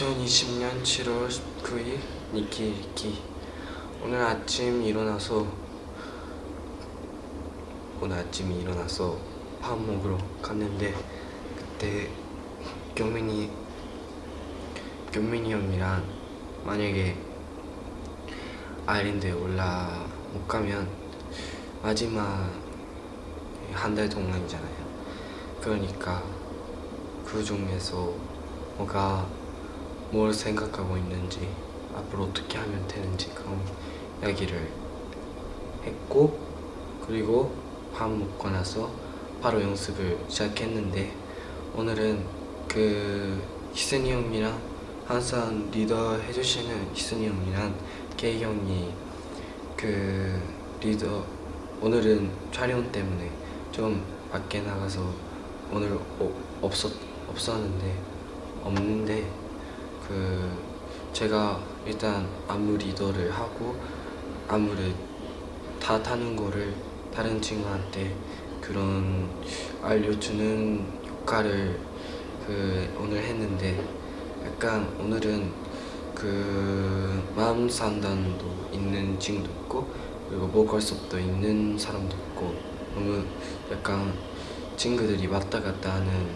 2020년 7월 19일 니키 읽기 오늘 아침 일어나서 오늘 아침 일어나서 밥 먹으러 갔는데 그때 경민이 경민이 형이랑 만약에 아일랜드에 올라 못 가면 마지막 한 달 동안이잖아요. 그러니까 그 중에서 뭐가 뭘 생각하고 있는지 앞으로 어떻게 하면 되는지 그런 이야기를 했고 그리고 밥 먹고 나서 바로 연습을 시작했는데 오늘은 그 희선이 형이랑 항상 리더 해주시는 희선이 형이랑 케이 형이 그 리더 오늘은 촬영 때문에 좀 밖에 나가서 오늘 어, 없었 없었는데 없는데 그 제가 일단 안무 리더를 하고 안무를 다 타는 거를 다른 친구한테 그런 알려주는 역할을 그 오늘 했는데 약간 오늘은 그 마음 상담도 있는 친구도 있고 그리고 보컬 수업도 있는 사람도 있고 너무 약간 친구들이 왔다 갔다 하는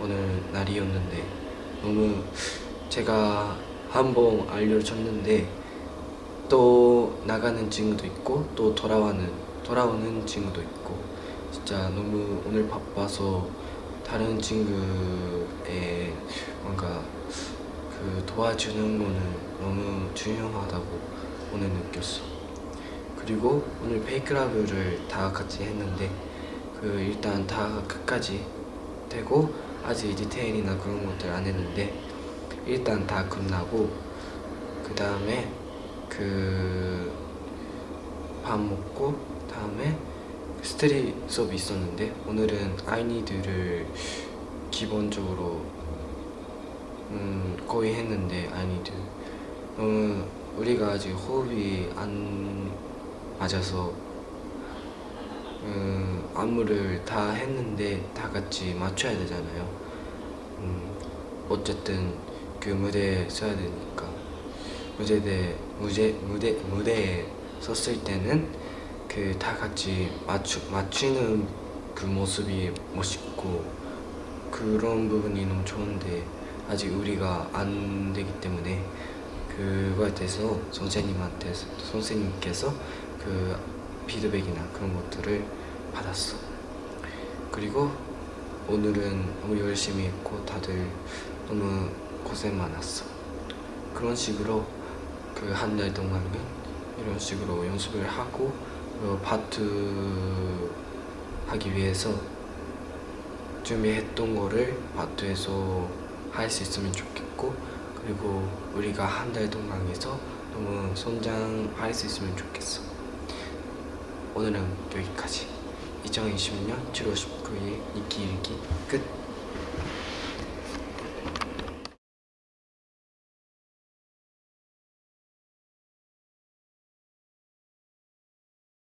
오늘 날이었는데 너무 제가 한번 알려줬는데 또 나가는 친구도 있고 또 돌아와는 돌아오는 친구도 있고 진짜 너무 오늘 바빠서 다른 친구의 뭔가 그 도와주는 거는 너무 중요하다고 오늘 느꼈어. 그리고 오늘 Fake Love를 다 같이 했는데 그 일단 다 끝까지 되고 아직 디테일이나 그런 것들 안 했는데 일단 다 끝나고 그 다음에 그 밥 먹고 다음에 street 수업이 있었는데 오늘은 I Need U를 기본적으로 음 거의 했는데 아이니드 너무 우리가 아직 호흡이 안 맞아서 음, 안무를 다 했는데 다 같이 맞춰야 되잖아요. 음, 어쨌든 그 무대에 서야 되니까 무대에 무대 무대 무대에 섰을 때는 그 다 같이 맞추 맞추는 그 모습이 멋있고 그런 부분이 너무 좋은데 아직 우리가 안 되기 때문에 그거에 대해서 선생님한테 선생님께서 그 피드백이나 그런 것들을 받았어. 그리고 오늘은 너무 열심히 했고 다들 너무 고생 많았어. 그런 식으로 그 한 달 동안은 이런 식으로 연습을 하고 파트 하기 위해서 준비했던 거를 파트에서 할 수 있으면 좋겠고 그리고 우리가 한 달 동안에서 너무 성장할 수 있으면 좋겠어. 오늘은 여기까지. 2020년 7월 19일 이기 일기 끝